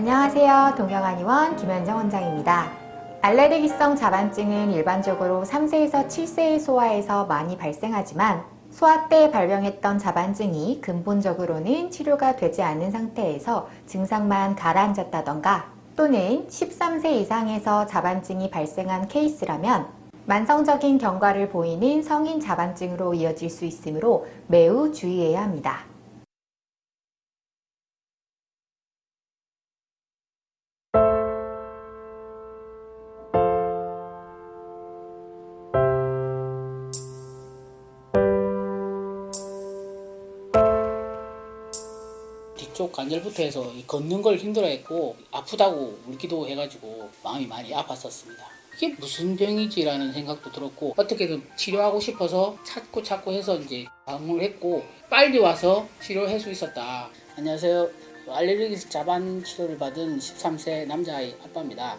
안녕하세요. 동경한의원 김현정 원장입니다. 알레르기성 자반증은 일반적으로 3세에서 7세의 소아에서 많이 발생하지만 소아 때 발병했던 자반증이 근본적으로는 치료가 되지 않은 상태에서 증상만 가라앉았다던가 또는 13세 이상에서 자반증이 발생한 케이스라면 만성적인 경과를 보이는 성인 자반증으로 이어질 수 있으므로 매우 주의해야 합니다. 쪽 관절부터 해서 이 걷는 걸 힘들어했고 아프다고 울기도 해가지고 마음이 많이 아팠었습니다. 이게 무슨 병이지라는 생각도 들었고 어떻게든 치료하고 싶어서 찾고 찾고 해서 이제 방문을 했고 빨리 와서 치료할 수 있었다. 안녕하세요. 알레르기 자반 치료를 받은 13세 남자아이 아빠입니다.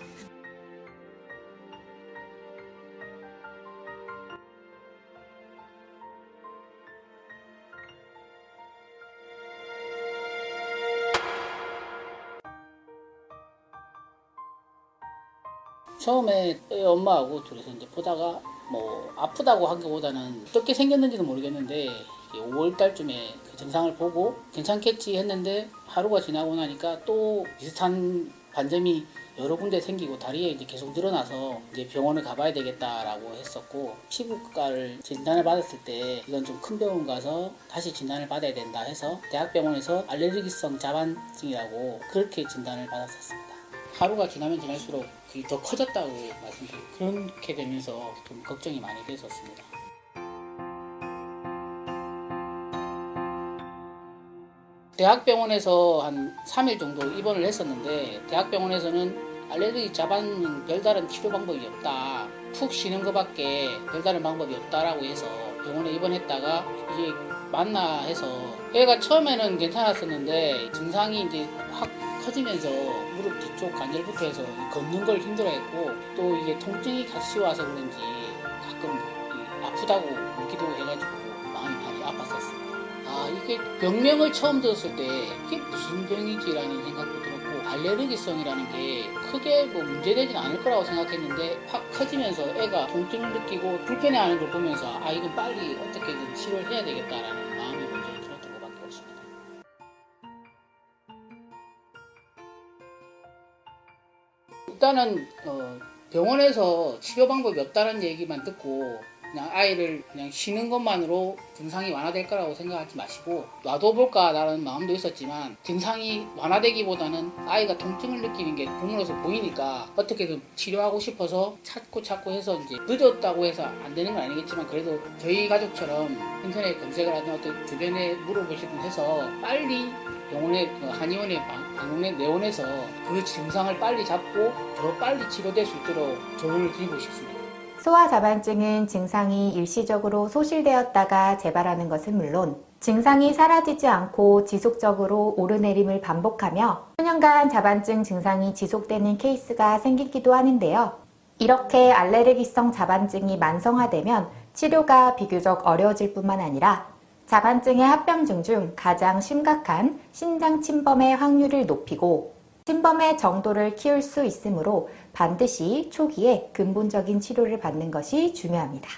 처음에 애 엄마하고 둘이서 이제 보다가 뭐 아프다고 한 것보다는 어떻게 생겼는지는 모르겠는데 5월 달쯤에 그 증상을 보고 괜찮겠지 했는데 하루가 지나고 나니까 또 비슷한 반점이 여러 군데 생기고 다리에 이제 계속 늘어나서 이제 병원을 가봐야 되겠다라고 했었고 피부과를 진단을 받았을 때 이건 좀 큰 병원 가서 다시 진단을 받아야 된다 해서 대학병원에서 알레르기성 자반증이라고 그렇게 진단을 받았었습니다. 하루가 지나면 지날수록 그게 더 커졌다고 말씀드리고 그렇게 되면서 좀 걱정이 많이 됐었습니다. 대학병원에서 한 3일 정도 입원을 했었는데 대학병원에서는 알레르기 자반은 별다른 치료 방법이 없다. 푹 쉬는 것밖에 별다른 방법이 없다라고 해서 병원에 입원했다가 이게 맞나 해서 애가 처음에는 괜찮았었는데 증상이 이제 확 커지면서 무릎 뒤쪽 관절부터 해서 걷는 걸 힘들어했고 또 이게 통증이 같이 와서 그런지 가끔 아프다고 울기도 해가지고 마음이 많이 아팠었어요. 아 이게 병명을 처음 들었을 때 이게 무슨 병이지라는 생각도 들었고 알레르기성이라는 게 크게 뭐 문제되진 않을 거라고 생각했는데 확 커지면서 애가 통증을 느끼고 불편해하는 걸 보면서 아 이건 빨리 어떻게든 치료를 해야 되겠다라는 마음 일단은 어, 병원에서 치료 방법이 없다는 얘기만 듣고 그냥 아이를 그냥 쉬는 것만으로 증상이 완화될 거라고 생각하지 마시고 놔둬볼까라는 마음도 있었지만 증상이 완화되기보다는 아이가 통증을 느끼는 게 부모로서 보이니까 어떻게든 치료하고 싶어서 찾고 찾고 해서 이제 늦었다고 해서 안 되는 건 아니겠지만 그래도 저희 가족처럼 인터넷 검색을 하든 어떤 주변에 물어보시든 해서 빨리 병원에 그 한의원에 방문에 내원해서 그 증상을 빨리 잡고 더 빨리 치료될 수 있도록 조언을 드리고 싶습니다. 소아 자반증은 증상이 일시적으로 소실되었다가 재발하는 것은 물론 증상이 사라지지 않고 지속적으로 오르내림을 반복하며 수년간 자반증 증상이 지속되는 케이스가 생기기도 하는데요. 이렇게 알레르기성 자반증이 만성화되면 치료가 비교적 어려워질 뿐만 아니라 자반증의 합병증 중 가장 심각한 신장 침범의 확률을 높이고 침범의 정도를 키울 수 있으므로 반드시 초기에 근본적인 치료를 받는 것이 중요합니다.